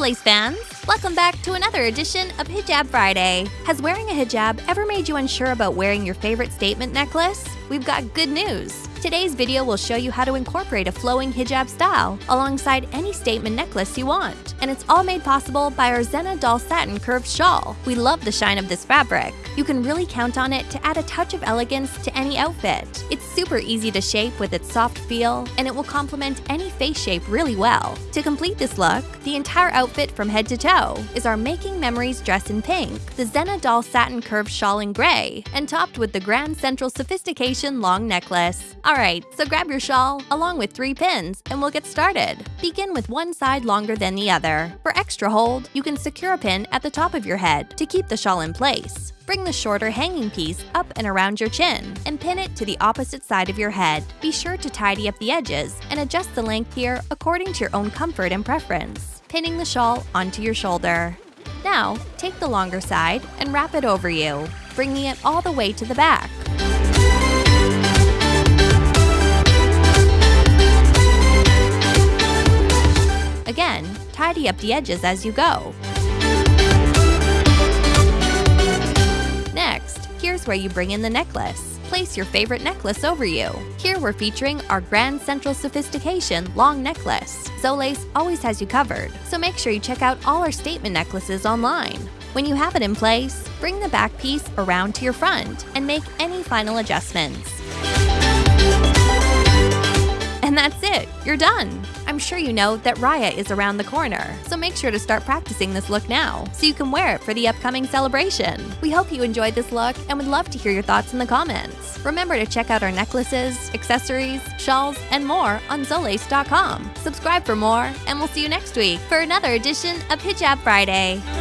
Zolace fans! Welcome back to another edition of Hijab Friday. Has wearing a hijab ever made you unsure about wearing your favorite statement necklace? We've got good news. Today's video will show you how to incorporate a flowing hijab style alongside any statement necklace you want. And it's all made possible by our Zena Doll Satin Curved Shawl. We love the shine of this fabric. You can really count on it to add a touch of elegance to any outfit. It's super easy to shape with its soft feel, and it will complement any face shape really well. To complete this look, the entire outfit from head to toe is our Making Memories dress in pink, the Zena Doll Satin Curved Shawl in gray, and topped with the Grand Central Sophistication long necklace. Alright, so grab your shawl along with three pins and we'll get started. Begin with one side longer than the other. For extra hold, you can secure a pin at the top of your head to keep the shawl in place. Bring the shorter hanging piece up and around your chin and pin it to the opposite side of your head. Be sure to tidy up the edges and adjust the length here according to your own comfort and preference, pinning the shawl onto your shoulder. Now, take the longer side and wrap it over you, bringing it all the way to the back. Tidy up the edges as you go. Next, here's where you bring in the necklace. Place your favorite necklace over you. Here we're featuring our Grand Central Sophistication long necklace. Zolace always has you covered, so make sure you check out all our statement necklaces online. When you have it in place, bring the back piece around to your front and make any final adjustments. And that's it, you're done! Sure you know that Raya is around the corner, so make sure to start practicing this look now so you can wear it for the upcoming celebration. We hope you enjoyed this look and would love to hear your thoughts in the comments. Remember to check out our necklaces, accessories, shawls, and more on Zolace.com. Subscribe for more, and we'll see you next week for another edition of Hijab Friday.